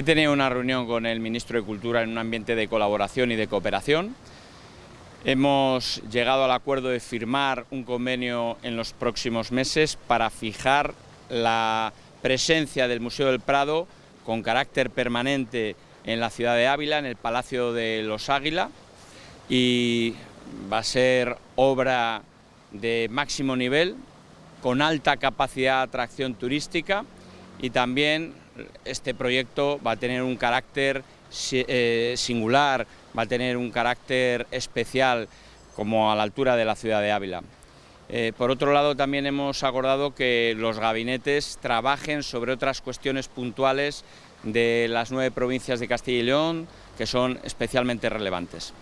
He tenido una reunión con el ministro de Cultura en un ambiente de colaboración y de cooperación. Hemos llegado al acuerdo de firmar un convenio en los próximos meses para fijar la presencia del Museo del Prado con carácter permanente en la ciudad de Ávila, en el Palacio de los Águila, y va a ser obra de máximo nivel, con alta capacidad de atracción turística y también este proyecto va a tener un carácter eh, singular, va a tener un carácter especial como a la altura de la ciudad de Ávila. Eh, por otro lado, también hemos acordado que los gabinetes trabajen sobre otras cuestiones puntuales de las nueve provincias de Castilla y León que son especialmente relevantes.